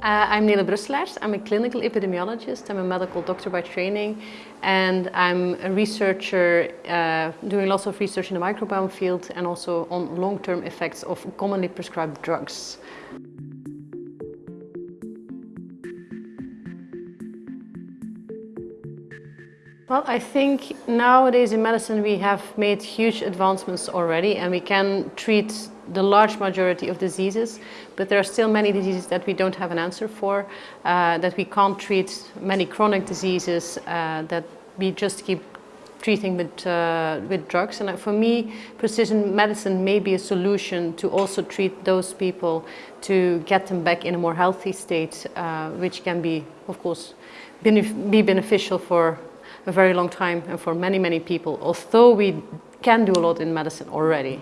Uh, I'm Nele Brusselaers. I'm a clinical epidemiologist. I'm a medical doctor by training and I'm a researcher uh, doing lots of research in the microbiome field and also on long-term effects of commonly prescribed drugs. Well, I think nowadays in medicine we have made huge advancements already and we can treat the large majority of diseases, but there are still many diseases that we don't have an answer for, uh, that we can't treat many chronic diseases uh, that we just keep treating with, uh, with drugs. And for me, precision medicine may be a solution to also treat those people to get them back in a more healthy state, uh, which can be, of course, be beneficial for a very long time and for many, many people, although we can do a lot in medicine already.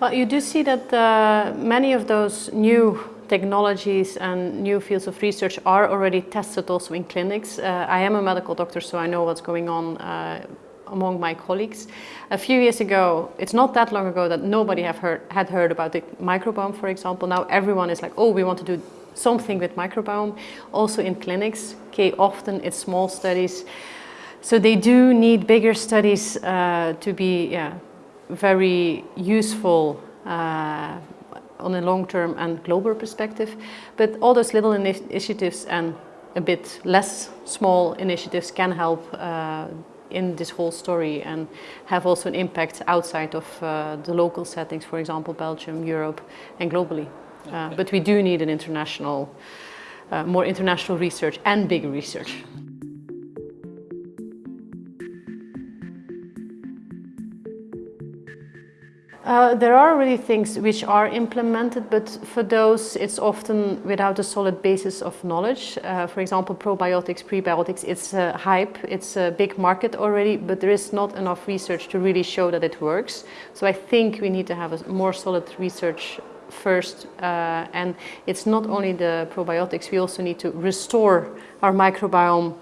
Well, you do see that uh, many of those new technologies and new fields of research are already tested also in clinics. Uh, I am a medical doctor, so I know what's going on uh, among my colleagues. A few years ago, it's not that long ago that nobody have heard, had heard about the microbiome, for example. Now everyone is like, oh, we want to do something with microbiome, also in clinics. Okay, often it's small studies. So they do need bigger studies uh, to be yeah, very useful uh, on a long-term and global perspective. But all those little initiatives and a bit less small initiatives can help uh, in this whole story and have also an impact outside of uh, the local settings, for example, Belgium, Europe and globally. Uh, but we do need an international, uh, more international research and bigger research. Uh, there are already things which are implemented, but for those it's often without a solid basis of knowledge. Uh, for example, probiotics, prebiotics, it's a hype, it's a big market already, but there is not enough research to really show that it works. So I think we need to have a more solid research first uh, and it's not only the probiotics, we also need to restore our microbiome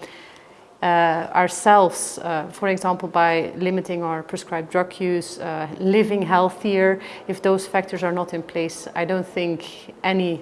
uh, ourselves, uh, for example, by limiting our prescribed drug use, uh, living healthier. If those factors are not in place, I don't think any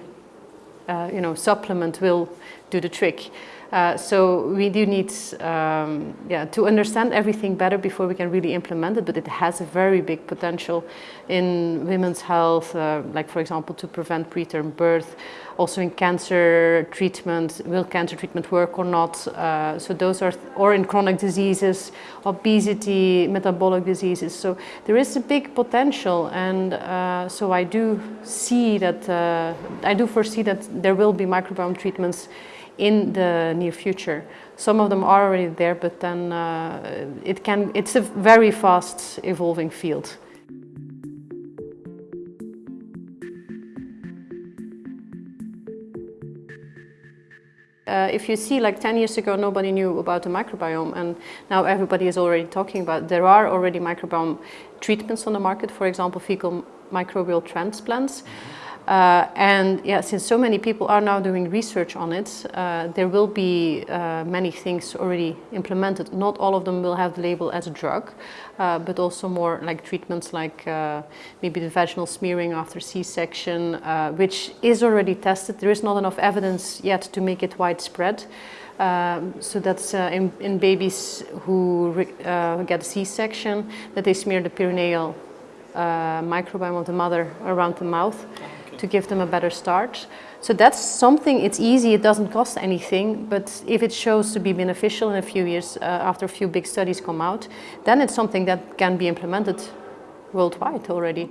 uh, you know, supplement will do the trick. Uh, so we do need um, yeah, to understand everything better before we can really implement it, but it has a very big potential in women's health, uh, like for example to prevent preterm birth, also in cancer treatment, will cancer treatment work or not, uh, so those are, or in chronic diseases, obesity, metabolic diseases, so there is a big potential and uh, so I do see that, uh, I do foresee that there will be microbiome treatments in the near future. Some of them are already there, but then uh, it can, it's a very fast evolving field. Uh, if you see like 10 years ago nobody knew about the microbiome and now everybody is already talking about there are already microbiome treatments on the market for example fecal microbial transplants mm -hmm. Uh, and yeah, since so many people are now doing research on it, uh, there will be uh, many things already implemented. Not all of them will have the label as a drug, uh, but also more like treatments like uh, maybe the vaginal smearing after C-section, uh, which is already tested. There is not enough evidence yet to make it widespread. Um, so that's in, in, babies who get a C-section, that they smear the perineal microbiome of the mother around the mouth to give them a better start. So that's something, it's easy, it doesn't cost anything, but if it shows to be beneficial in a few years, uh, after a few big studies come out, then it's something that can be implemented worldwide already.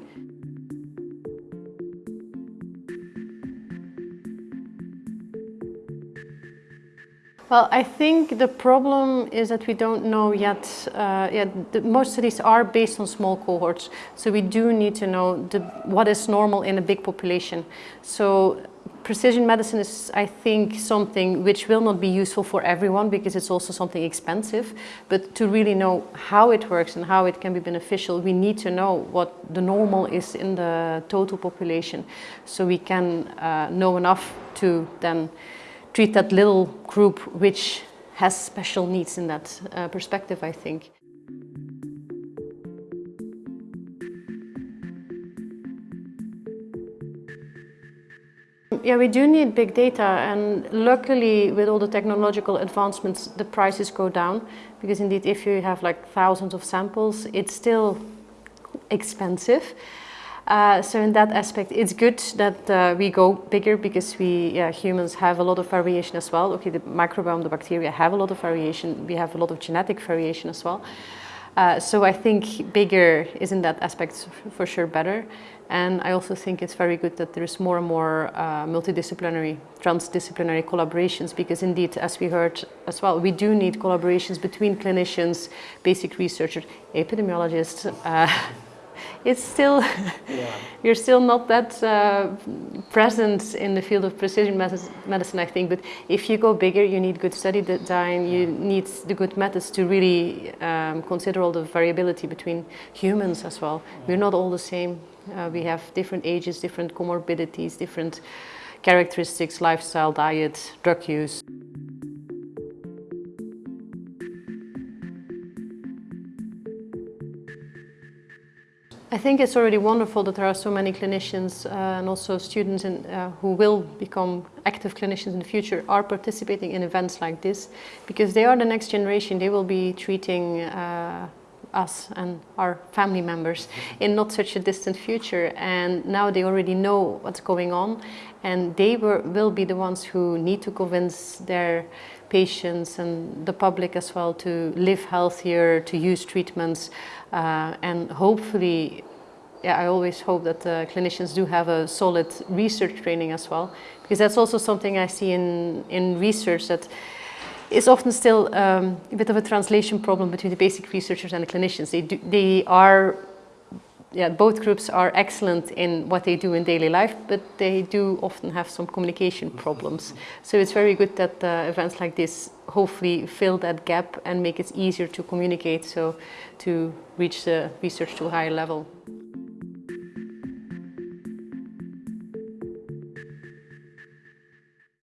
Well, I think the problem is that we don't know yet, uh, yet the, most studies are based on small cohorts. So we do need to know the, what is normal in a big population. So precision medicine is, I think, something which will not be useful for everyone because it's also something expensive. But to really know how it works and how it can be beneficial, we need to know what the normal is in the total population. So we can uh, know enough to then treat that little group which has special needs in that uh, perspective, I think. Yeah, we do need big data and luckily with all the technological advancements the prices go down because indeed if you have like thousands of samples it's still expensive. Uh, so in that aspect, it's good that uh, we go bigger because we humans have a lot of variation as well. Okay, the microbiome, the bacteria have a lot of variation. We have a lot of genetic variation as well. Uh, so I think bigger is in that aspect for sure better. And I also think it's very good that there's more and more uh, multidisciplinary, transdisciplinary collaborations because indeed, as we heard as well, we do need collaborations between clinicians, basic researchers, epidemiologists, it's still yeah. you're still not that uh, present in the field of precision medicine, I think. But if you go bigger, you need good study design. You need the good methods to really um, consider all the variability between humans as well. We're not all the same. Uh, we have different ages, different comorbidities, different characteristics, lifestyle, diet, drug use. I think it's already wonderful that there are so many clinicians uh, and also students in, uh, who will become active clinicians in the future are participating in events like this because they are the next generation. They will be treating uh, us and our family members in not such a distant future and now they already know what's going on and they were, will be the ones who need to convince their patients and the public as well to live healthier, to use treatments uh, and hopefully yeah, I always hope that uh, clinicians do have a solid research training as well because that's also something I see in, in research that is often still um, a bit of a translation problem between the basic researchers and the clinicians. They, do, they are, yeah, both groups are excellent in what they do in daily life, but they do often have some communication problems. So it's very good that uh, events like this hopefully fill that gap and make it easier to communicate, so to reach the research to a higher level.